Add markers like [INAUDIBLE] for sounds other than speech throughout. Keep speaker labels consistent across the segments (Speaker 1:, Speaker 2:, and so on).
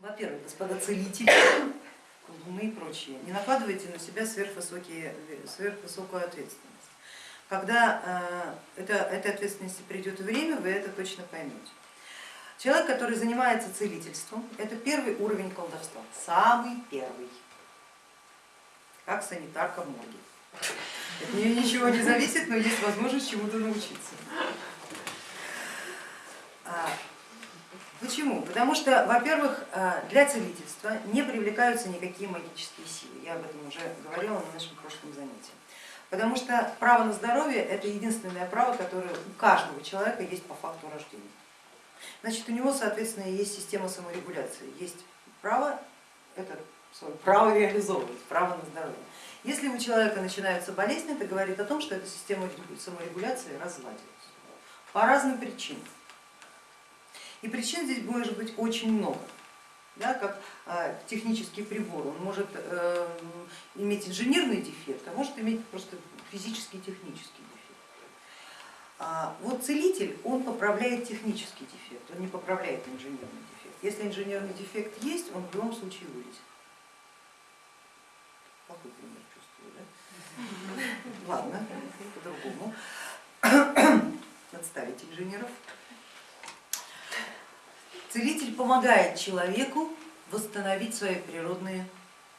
Speaker 1: Во-первых, господа целители, [COUGHS] колдуны и прочие, не накладывайте на себя сверхвысокие, сверхвысокую ответственность. Когда э, это, этой ответственности придет время, вы это точно поймете. Человек, который занимается целительством, это первый уровень колдовства, самый первый, как санитарка в. От нее ничего не зависит, но есть возможность чему-то научиться. А, почему? Потому что, во-первых, а, для целительства не привлекаются никакие магические силы. Я об этом уже говорила на нашем прошлом занятии. Потому что право на здоровье это единственное право, которое у каждого человека есть по факту рождения. Значит, у него, соответственно, есть система саморегуляции, есть право, это право реализовывать, право на здоровье. Если у человека начинаются болезни, это говорит о том, что эта система саморегуляции разладилась по разным причинам. И причин здесь может быть очень много. Да, как э, технический прибор, он может э, иметь инженерный дефект, а может иметь просто физический технический дефект. А вот целитель, он поправляет технический дефект, он не поправляет инженерный дефект. Если инженерный дефект есть, он в любом случае вылезет. Плохой пример чувствую, да? Ладно, по-другому. [COUGHS] Отставить инженеров. Целитель помогает человеку восстановить свои природные,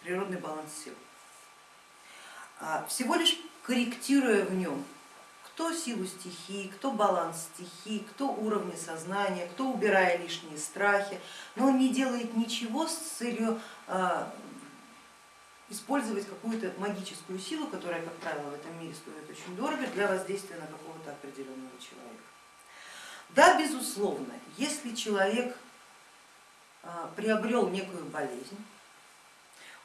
Speaker 1: природный баланс сил, а, всего лишь корректируя в нем кто силу стихии, кто баланс стихии, кто уровни сознания, кто убирая лишние страхи, но он не делает ничего с целью а, использовать какую-то магическую силу, которая, как правило, в этом мире стоит очень дорого для воздействия на какого-то определенного человека. Да, безусловно, если человек приобрел некую болезнь,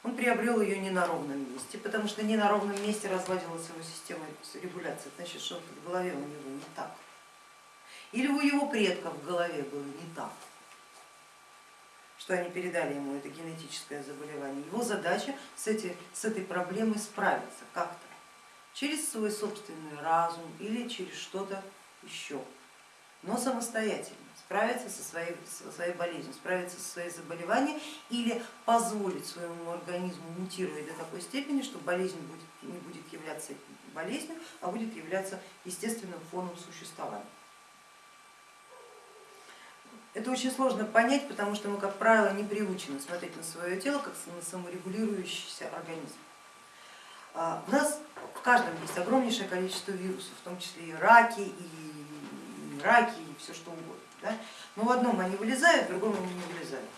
Speaker 1: он приобрел ее не на ровном месте, потому что не на ровном месте разладилась его система регуляции, значит, что в голове у него не так. Или у его предков в голове было не так, что они передали ему это генетическое заболевание. Его задача с, эти, с этой проблемой справиться как-то, через свой собственный разум или через что-то еще но самостоятельно справиться со своей, со своей болезнью, справиться со своим заболеванием или позволить своему организму мутировать до такой степени, что болезнь будет, не будет являться болезнью, а будет являться естественным фоном существования. Это очень сложно понять, потому что мы, как правило, не приучены смотреть на свое тело как на саморегулирующийся организм. А, у нас в каждом есть огромнейшее количество вирусов, в том числе и раки, и раки и все что угодно. Да? Но в одном они вылезают, в другом они не вылезают.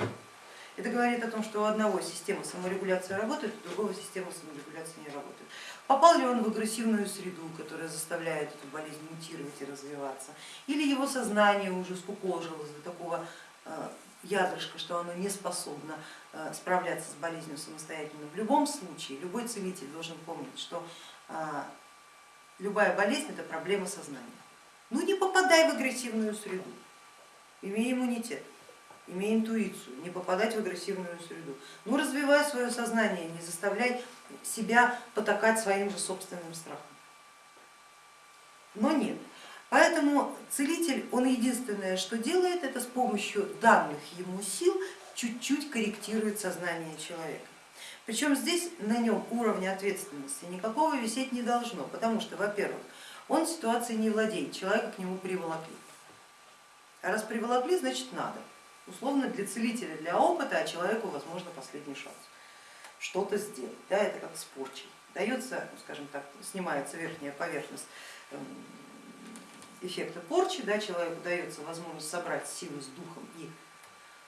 Speaker 1: Это говорит о том, что у одного система саморегуляции работает, у другого система саморегуляции не работает. Попал ли он в агрессивную среду, которая заставляет эту болезнь мутировать и развиваться, или его сознание уже скукожилось до такого э, ядрышка, что оно не способно э, справляться с болезнью самостоятельно. В любом случае, любой целитель должен помнить, что э, любая болезнь это проблема сознания. Ну не попадай в агрессивную среду, имей иммунитет, имей интуицию, не попадать в агрессивную среду. Ну развивай свое сознание, не заставляй себя потакать своим же собственным страхом. Но нет. Поэтому целитель, он единственное, что делает, это с помощью данных ему сил чуть-чуть корректирует сознание человека. Причем здесь на нем уровня ответственности никакого висеть не должно, потому что, во-первых, он ситуацией не владеет, человека к нему приволокли. А раз приволокли, значит надо. Условно для целителя, для опыта, а человеку возможно последний шанс что-то сделать. Да, это как с порчей. Дается, ну, скажем так, снимается верхняя поверхность эм, эффекта порчи, да, человеку дается возможность собрать силу с духом и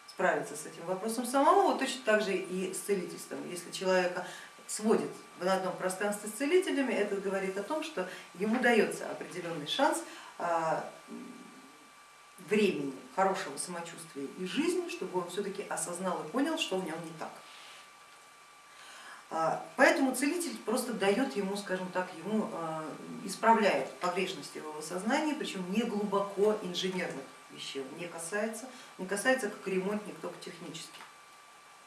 Speaker 1: справиться с этим вопросом самому, вот точно так же и с целительством. Если человека сводит в одном пространстве с целителями, это говорит о том, что ему дается определенный шанс а, времени, хорошего самочувствия и жизни, чтобы он все-таки осознал и понял, что в нем не так. А, поэтому целитель просто дает ему, скажем так, ему а, исправляет погрешности его сознания, причем не глубоко инженерных вещей, не касается, не касается как ремонтник, только технически.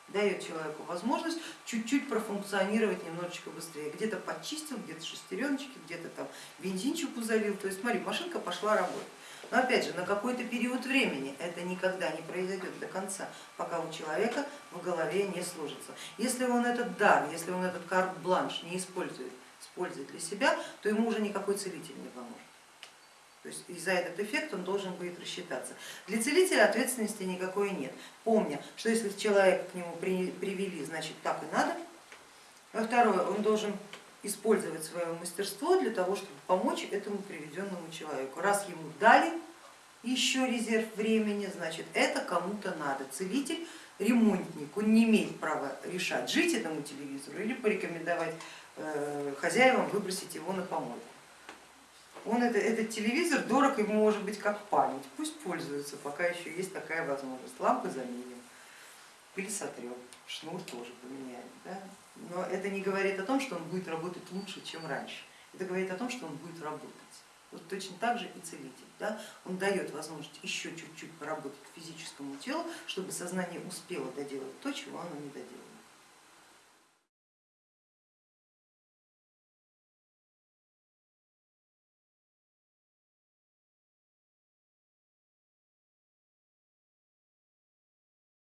Speaker 1: Дает человеку возможность чуть-чуть профункционировать немножечко быстрее. Где-то почистил, где-то шестереночки, где-то там бензинчику залил. То есть смотри, машинка пошла работать. Но опять же, на какой-то период времени это никогда не произойдет до конца, пока у человека в голове не сложится. Если он этот дар, если он этот карт-бланш не использует, использует для себя, то ему уже никакой целитель не поможет. То есть и за этот эффект он должен будет рассчитаться. Для целителя ответственности никакой нет, помня, что если человека к нему привели, значит так и надо. А второе, он должен использовать свое мастерство для того, чтобы помочь этому приведенному человеку. Раз ему дали еще резерв времени, значит это кому-то надо. Целитель, ремонтник, он не имеет права решать, жить этому телевизору или порекомендовать э, хозяевам выбросить его на помойку. Он это, этот телевизор дорог ему может быть как память, пусть пользуется, пока еще есть такая возможность. Лампы заменим, пыль сотрем, шнур тоже поменяем. Да? Но это не говорит о том, что он будет работать лучше, чем раньше. Это говорит о том, что он будет работать. Вот точно так же и целитель. Да? Он дает возможность еще чуть-чуть поработать физическому телу, чтобы сознание успело доделать то, чего оно не доделало.